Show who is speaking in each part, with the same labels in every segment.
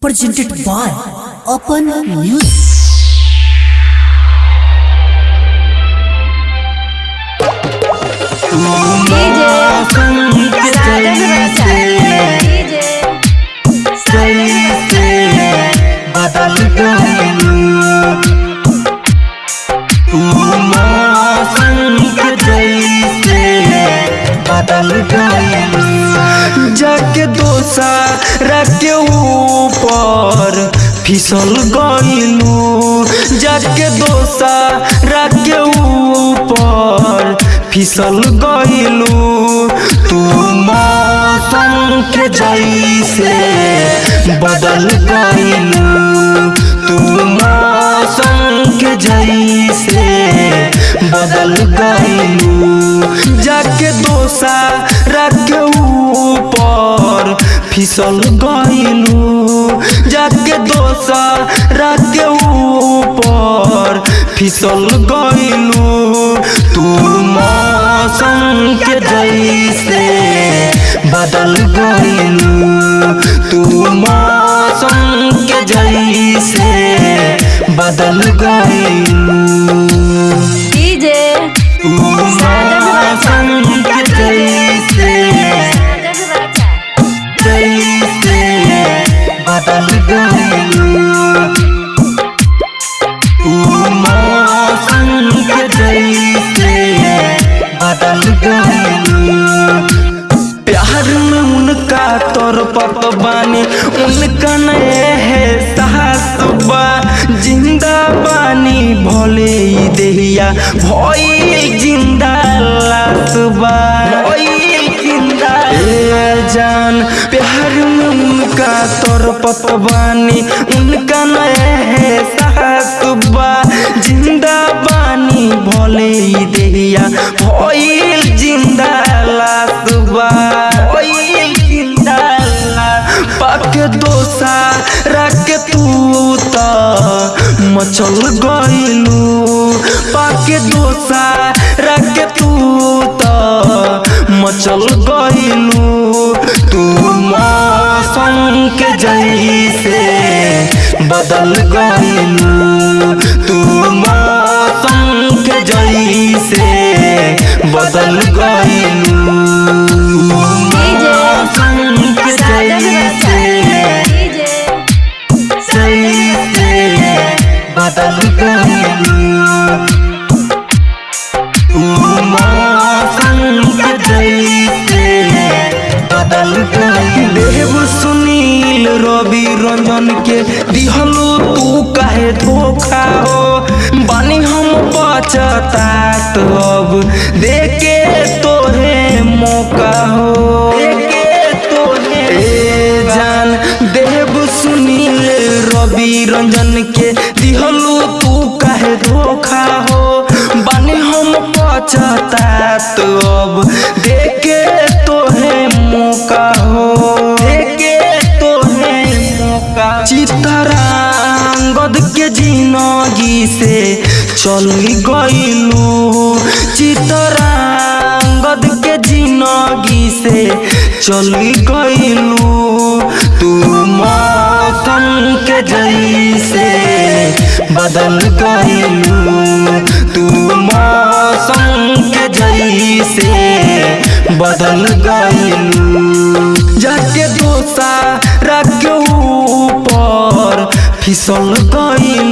Speaker 1: presented by Open News.
Speaker 2: बदल गइलू बदल गइलू जाके दोसा रखे ऊपर, फिसल गइलू। जाके दोसा रखे ऊपर, फिसल गइलू। तू मौसम के जैसे बदल गइलू। तू मौसम के जैसे बदल गइलू। फिसल गइलू जाके दोसा रखे ऊपर फिसल गइलू तू मौसम के जैसे बदल गइलू तू मौसम के जैसे बदल गइलू बदल गइलू मचल गईलू तू मौसम के जैसे बदल गइलू रंजन के दिहलो, तू काहे धोखा हो? बानी हम पछतात अब। देके तोहे मौका हो। रंजन के दिहलो, तू काहे धोखा हो? बानी हम पछतात अब। से चली गइलू। चितरांगद के जिनगी से चली गइलू। तू मौसम के जैसे बदल गइलू। तू मौसम के जैसे बदल गइलू। जाके दोसा रखे ऊपर, फिसल गइलू।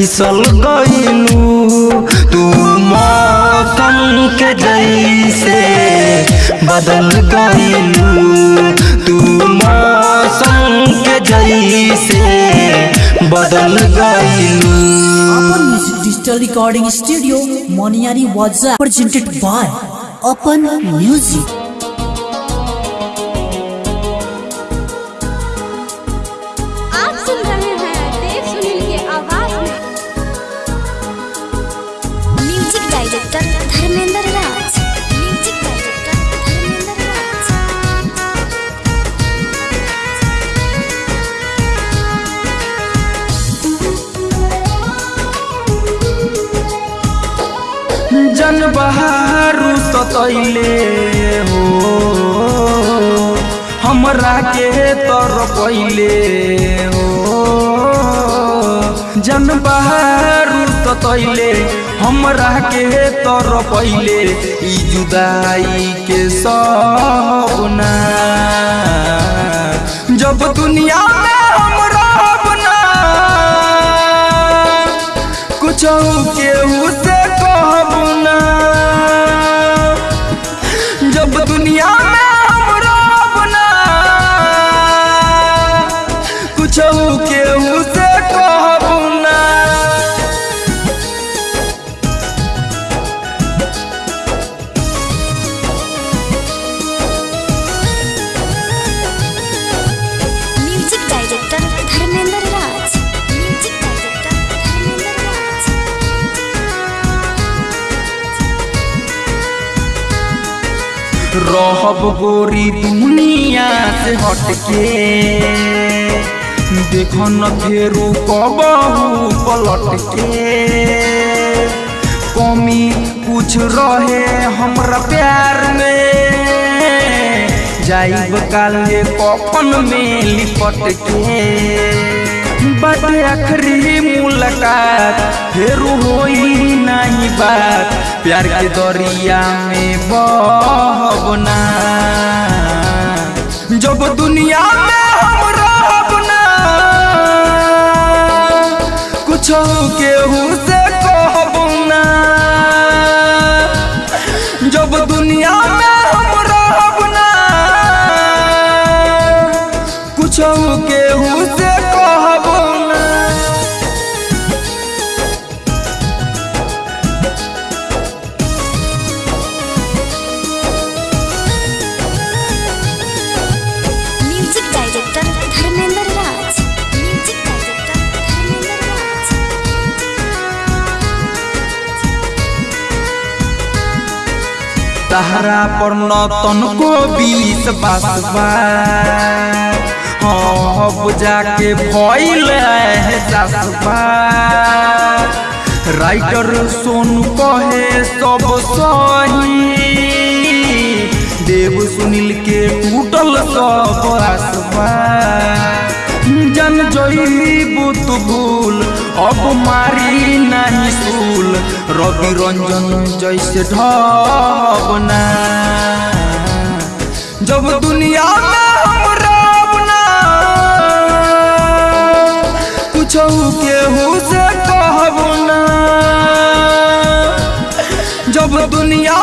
Speaker 2: फिसल गइलू तू मौसम के जैसे बदल गइलू तू मौसम के जैसे बदल गइलू
Speaker 1: Open Music Digital Recording Studio, Moniari Waza, presented by
Speaker 2: जन बहारू सतैले हो। हमरा के तर पहिले हो। जन बहारू सतैले हमरा के तर पहिले जुदाई के सपना। जब दुनिया में हम रहब ना कुछ केहू रहब गोरी दुनिया से हटके। देखो न फेरू कबहू पलट के कमी कुछ रहे हमरा प्यार में। जाइब काले कफन में लिपट के बाटे आखिरी मुलाकात फिर हो नहीं बात। प्यार के दरिया में बहबना जब दुनिया में हम कुछ केहू तहरा पर न तनको बीस बासबा अब जाके भइल है सासबा राइटर सोनू कहे सब सही। देव सुनील के टूटल सब आसबा जन जईबू तू भूल अब मारी नहीं सूल रवि रंजन जैसे ढबना जब दुनिया में हम रहब ना कुछ केहू से कहब ना जब दुनिया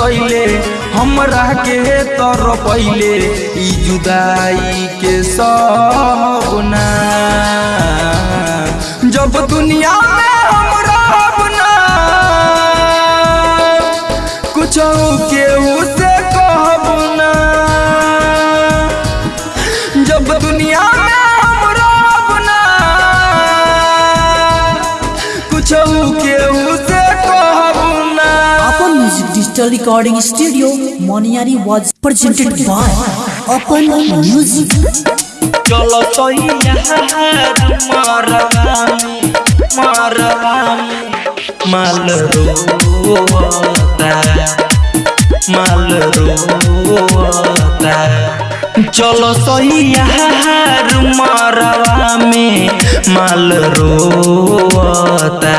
Speaker 2: तैले हमरा के तर पैले जुदाई के सपना जब दुनिया
Speaker 1: digital recording studio Moniyari was presented by Apan music
Speaker 2: चलो तो यार मरवामी मरवामी माल रोता माल रोता चलो सैया मरवा में माल रोता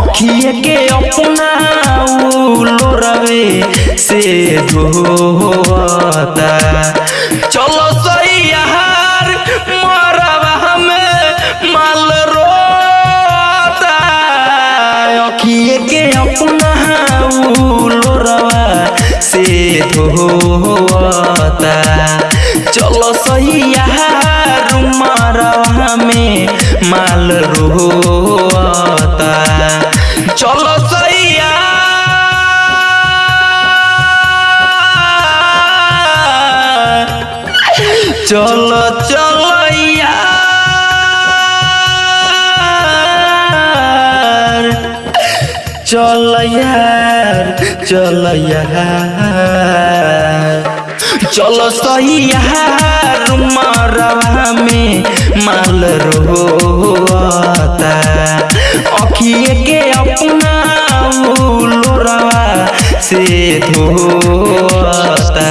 Speaker 2: अखिए के अपना लोरवे से धोता चलो सही अपना लोरवा से धोता चलो सही मरवा माल रोता चलो सही चलो चलो चल यार चल यार चलो सही यार मरवा में माल रोता अखिए के अपना लोरवा से धोता।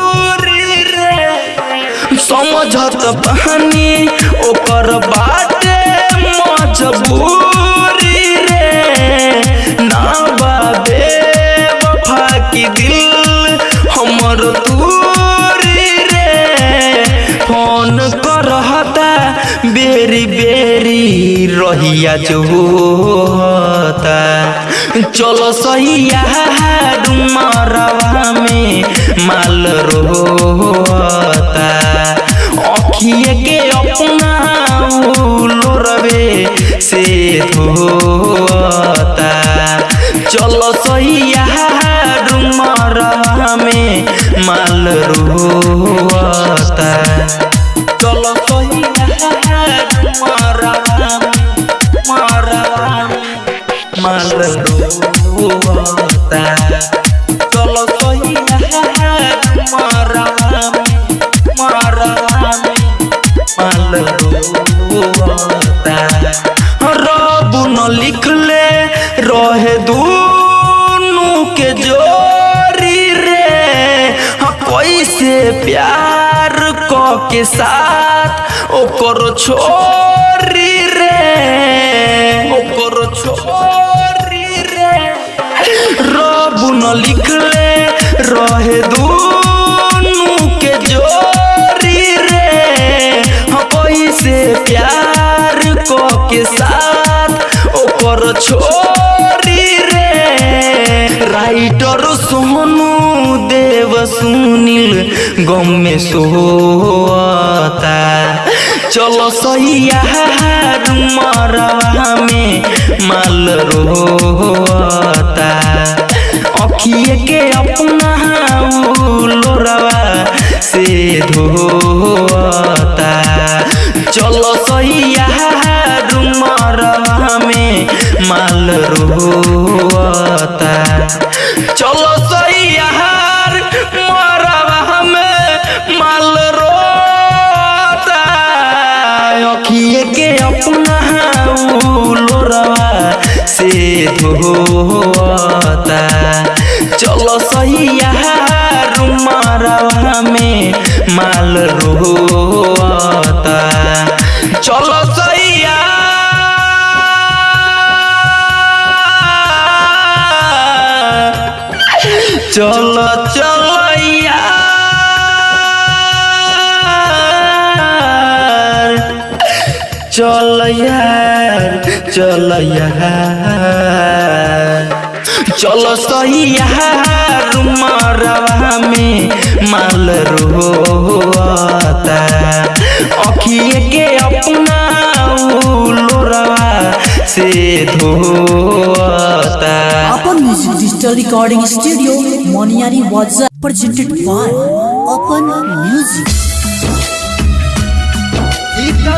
Speaker 2: समझत बहानी ओकर बाटे मजबूरी रे। ना बाबे वफा की दिल, हमर दूरी रे। फ़ोन करहता, बेरी बेरी रहिया चलो सही यार मरवा में माल रोता अखिए के अपना लोरवे से धोता चलो सही मरवा में माल रोता। चलो सही में माल रोता। क साथ ओकर छोरी रे ओकर छोरी रे। रब न लिखले रहे दूनु मरवा में माल रोता अखिए के अपना लोरवा से धोता चलो सही मरवा में माल रोता चलो सही अपना लोरवा से धोता चलो सही यार में माल रोता चलो चलो चलो चल चल चल सैया रुमरा में माल रो अखिए के अपना लोरा से धोता।
Speaker 1: डिजिटल रिकॉर्डिंग स्टूडियो मोनियारी वॉट्सएप प्रेजेंटेड बाय अपन म्यूज़िक
Speaker 2: इतना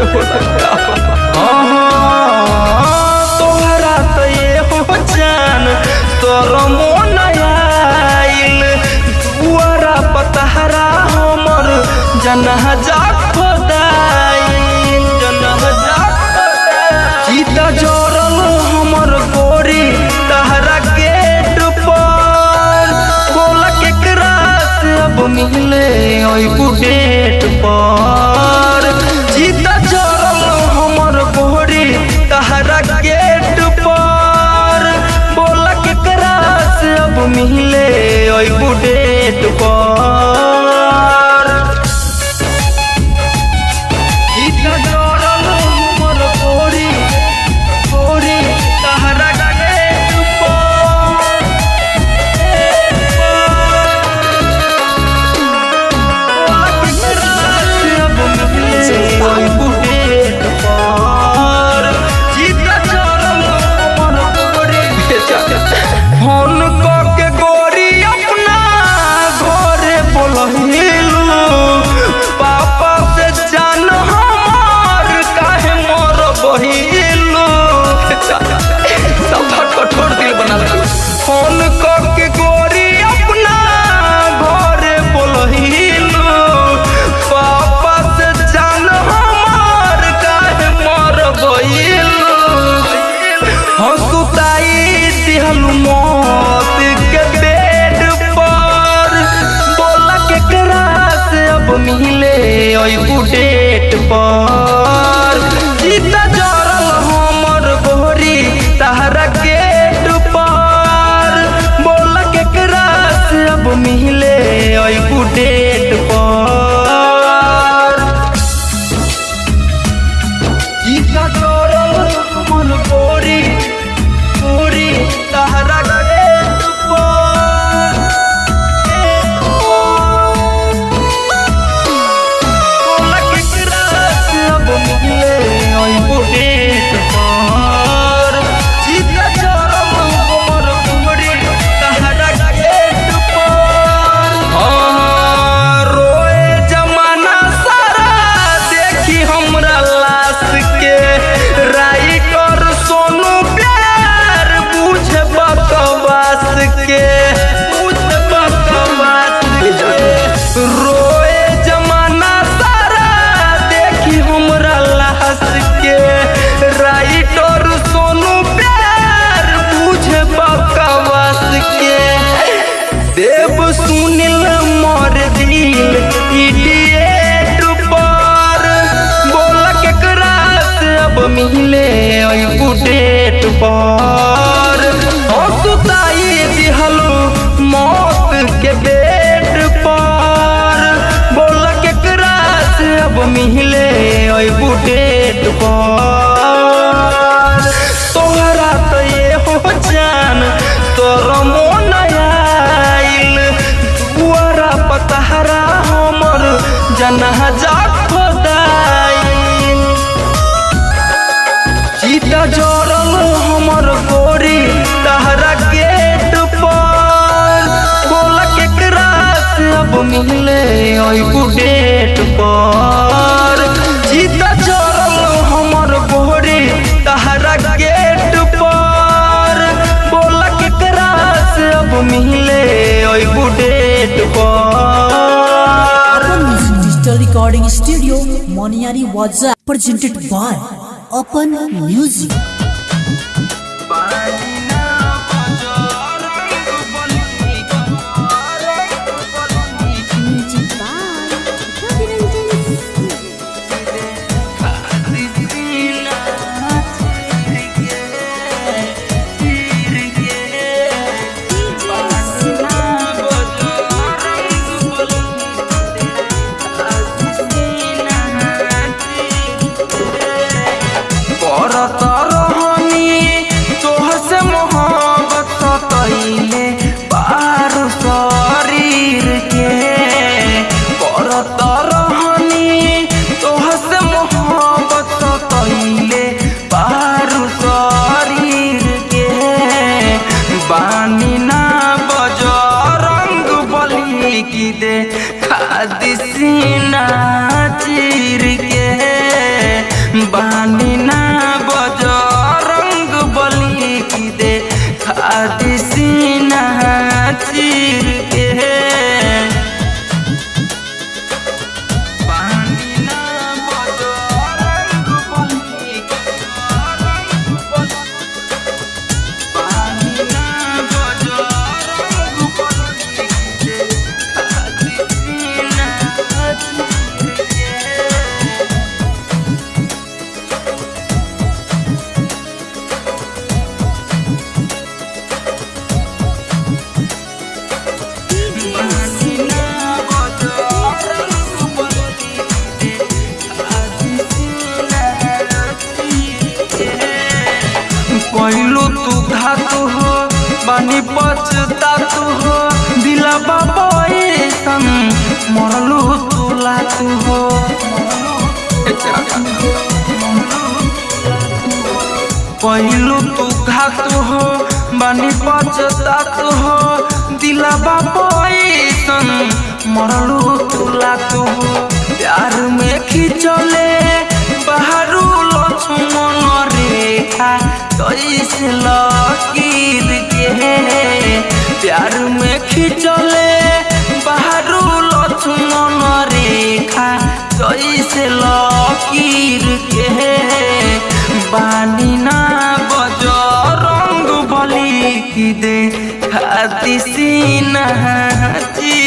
Speaker 3: でございま的
Speaker 2: 火。കൂട്ടേറ്റ് പോ. Recording studio Moniyari was presented by Apan music बानी पचता तू हो। दिला बाबोए संग मरलू तुला तू हो। पहलू तू घात हो,
Speaker 4: बानी पचता तू हो। दिला बाबोए
Speaker 2: संग मरलू तुला तू हो। प्यार में खिंचले, बहरू लो छुमन रेखा तो इस लकीर की प्यार में खिंचले बाहरू लक्ष्मण रेखा, जैसे लकीर के बानी ना बज रंग बली की दे खाती सीना चीर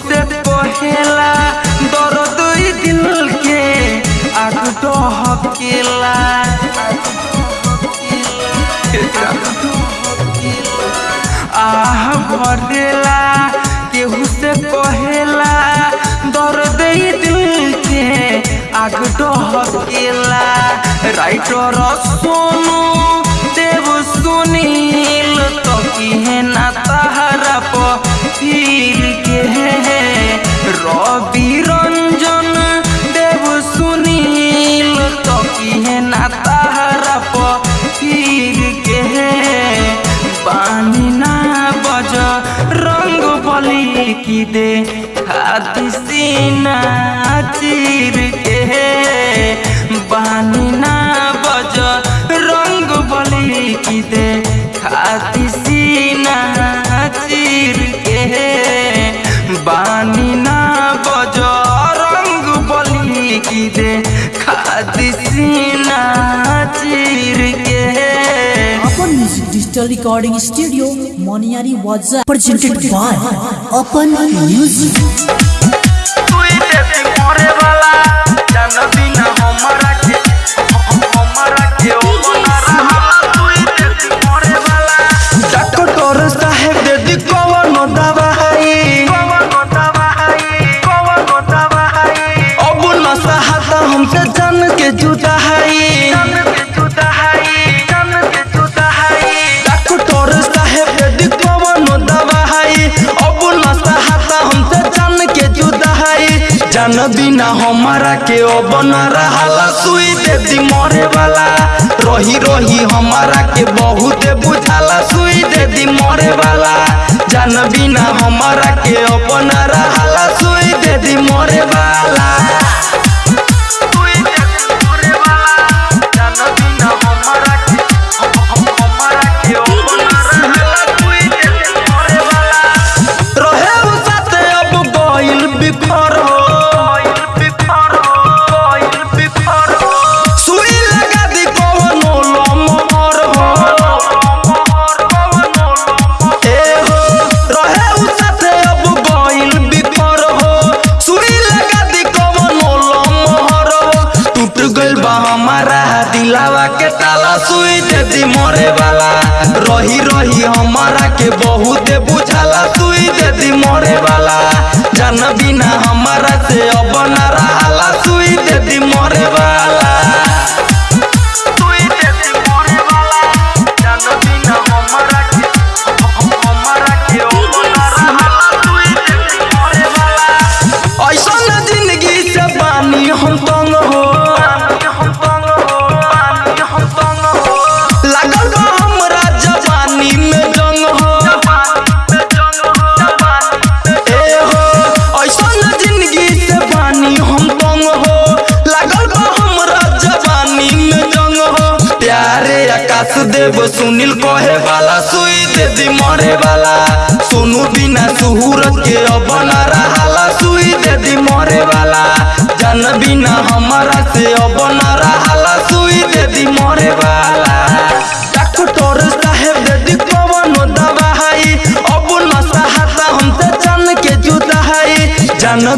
Speaker 2: से पहेला दर्द ई दिल के आग डहकेला आह भटेला केहू से पहेला दर्द ई दिल के आग डहकेला राइटर सोनू देव सुनील तो किहे ना अतिसीना रंग बली की दे। चीर के बानिना रंग बली की दे। चीर के
Speaker 1: अपन digital recording studio Moniyari was
Speaker 2: presented by Apan music जान बिना हमारा के बन रहा सुई देती मरे वाला। रही रही हमारा के बहुत बुझाला सुई देती मरे वाला। जान बिना हमारा के अपना रहा सुई देती मरे वाला। सुई मरे वाला रही रही हमारा के बहुत बुझाला। सुई देती मरे वाला जान बिना हमारा से अब न रहाला। देव सुनील कहे वाला सुई दे दी मरे वाला सोनू बिना सुहूरत के अब न रहाला सुई दे दी मरे वाला जान बिना हमारा से अब रहाला सुई दे दी मरे वाला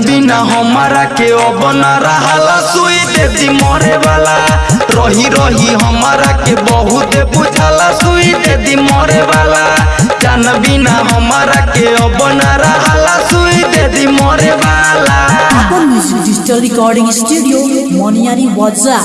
Speaker 2: बिना हमारा के अब न रहाला सुई दे दी मरे वाला। रही रही हमारा के बहुत बुझाला सुई दे दी मरे वाला। जान बिना हमारा के अब न रहाला सुई दे दी मरे वाला।
Speaker 1: Apan music digital recording studio Moniyari वाजा